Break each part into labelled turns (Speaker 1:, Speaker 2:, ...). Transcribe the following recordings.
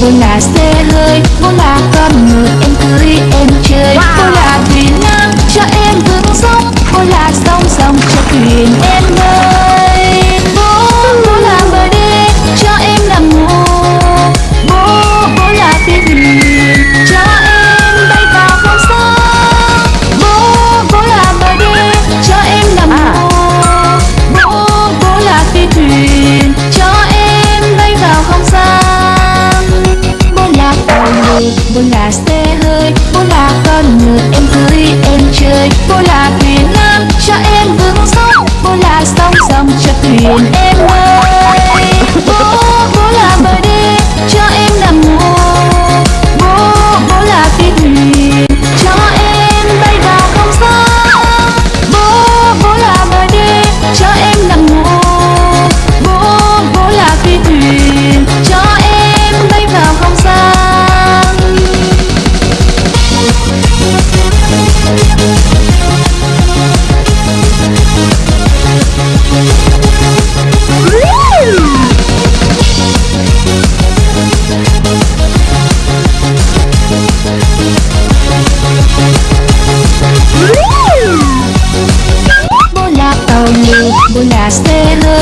Speaker 1: When I stay buồn là xe hơi buồn là con người em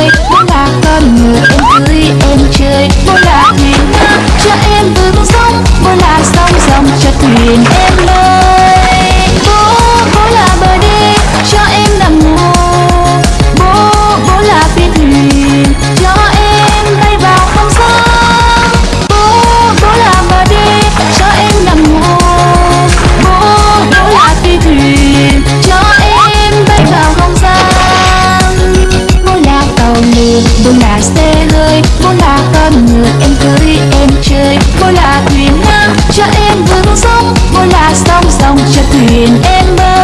Speaker 1: chơi Muốn là con người em cưới em chơi. Muốn tôi là xe hơi vốn là con người, em cưới em chơi. Vốn là thuyền ngang cho em vững sóng. Vốn là sóng sóng cho thuyền em bơi.